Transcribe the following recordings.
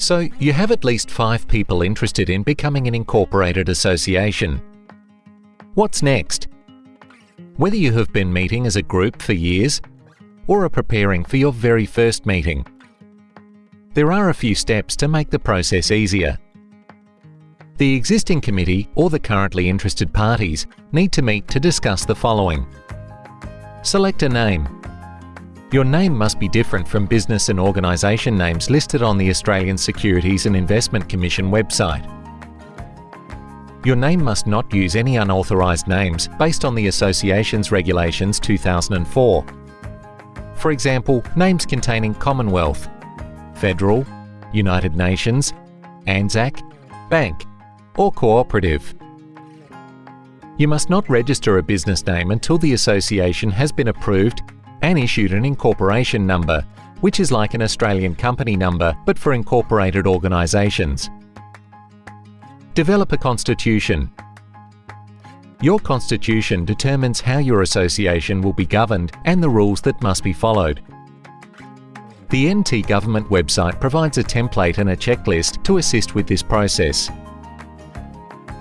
So you have at least five people interested in becoming an incorporated association. What's next? Whether you have been meeting as a group for years or are preparing for your very first meeting, there are a few steps to make the process easier. The existing committee or the currently interested parties need to meet to discuss the following. Select a name. Your name must be different from business and organisation names listed on the Australian Securities and Investment Commission website. Your name must not use any unauthorised names based on the Association's Regulations 2004. For example, names containing Commonwealth, Federal, United Nations, ANZAC, Bank or Cooperative. You must not register a business name until the association has been approved and issued an incorporation number, which is like an Australian company number but for incorporated organisations. Develop a constitution. Your constitution determines how your association will be governed and the rules that must be followed. The NT Government website provides a template and a checklist to assist with this process.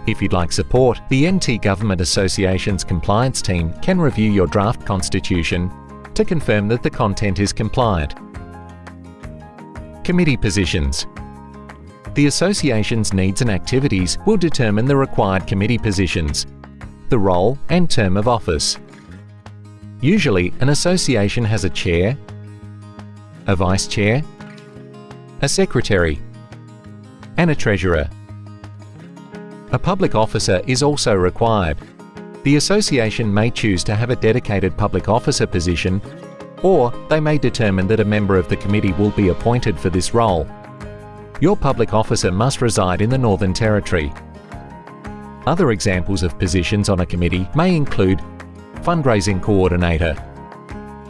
If you'd like support, the NT Government Association's compliance team can review your draft constitution to confirm that the content is compliant. Committee positions. The association's needs and activities will determine the required committee positions, the role and term of office. Usually, an association has a chair, a vice chair, a secretary, and a treasurer. A public officer is also required. The association may choose to have a dedicated public officer position or they may determine that a member of the committee will be appointed for this role. Your public officer must reside in the Northern Territory. Other examples of positions on a committee may include Fundraising Coordinator,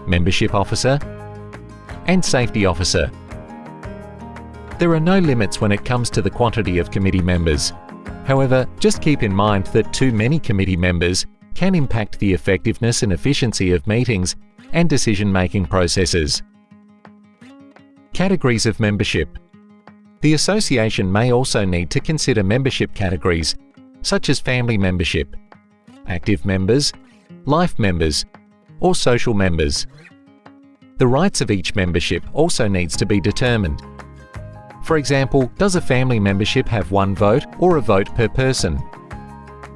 Membership Officer and Safety Officer. There are no limits when it comes to the quantity of committee members. However, just keep in mind that too many committee members can impact the effectiveness and efficiency of meetings and decision-making processes. Categories of membership The association may also need to consider membership categories, such as family membership, active members, life members, or social members. The rights of each membership also needs to be determined. For example, does a family membership have one vote or a vote per person?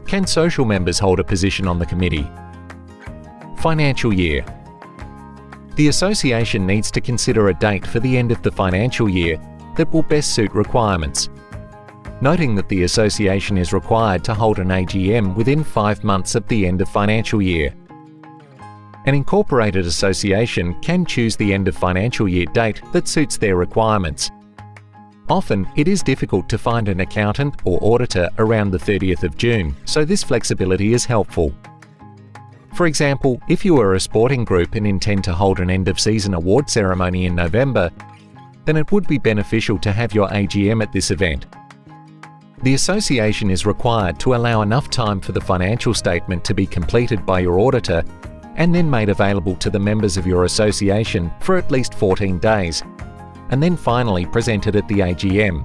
Can social members hold a position on the committee? Financial year. The association needs to consider a date for the end of the financial year that will best suit requirements. Noting that the association is required to hold an AGM within five months of the end of financial year. An incorporated association can choose the end of financial year date that suits their requirements Often, it is difficult to find an accountant or auditor around the 30th of June, so this flexibility is helpful. For example, if you are a sporting group and intend to hold an end-of-season award ceremony in November, then it would be beneficial to have your AGM at this event. The association is required to allow enough time for the financial statement to be completed by your auditor and then made available to the members of your association for at least 14 days and then finally presented at the AGM.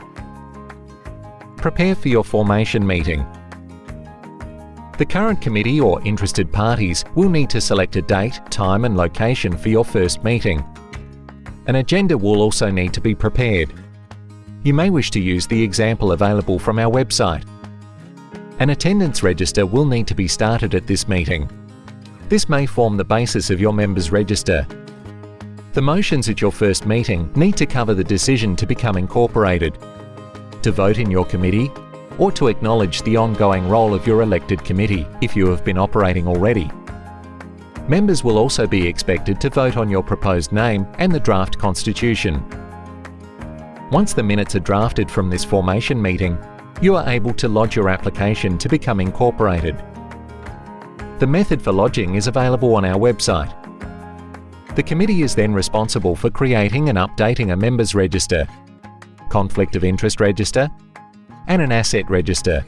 Prepare for your formation meeting. The current committee or interested parties will need to select a date, time and location for your first meeting. An agenda will also need to be prepared. You may wish to use the example available from our website. An attendance register will need to be started at this meeting. This may form the basis of your members' register the motions at your first meeting need to cover the decision to become incorporated, to vote in your committee, or to acknowledge the ongoing role of your elected committee if you have been operating already. Members will also be expected to vote on your proposed name and the draft constitution. Once the minutes are drafted from this formation meeting, you are able to lodge your application to become incorporated. The method for lodging is available on our website. The committee is then responsible for creating and updating a members register, conflict of interest register, and an asset register.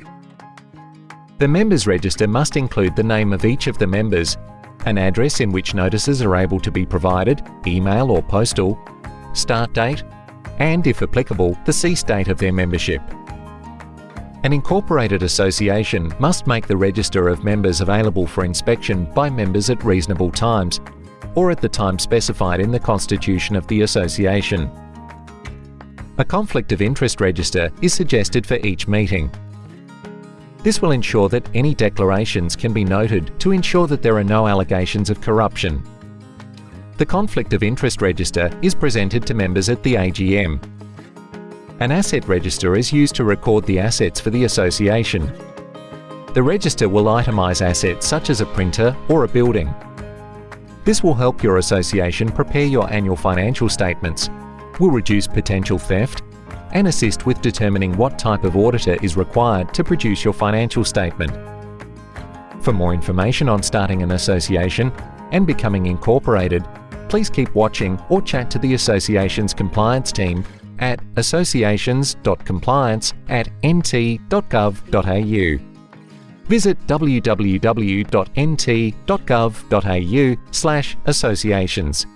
The members register must include the name of each of the members, an address in which notices are able to be provided, email or postal, start date, and, if applicable, the cease date of their membership. An incorporated association must make the register of members available for inspection by members at reasonable times, or at the time specified in the constitution of the association. A conflict of interest register is suggested for each meeting. This will ensure that any declarations can be noted to ensure that there are no allegations of corruption. The conflict of interest register is presented to members at the AGM an asset register is used to record the assets for the association. The register will itemise assets such as a printer or a building. This will help your association prepare your annual financial statements, will reduce potential theft, and assist with determining what type of auditor is required to produce your financial statement. For more information on starting an association and becoming incorporated, please keep watching or chat to the association's compliance team at associations.compliance at nt.gov.au. Visit www.nt.gov.au slash associations.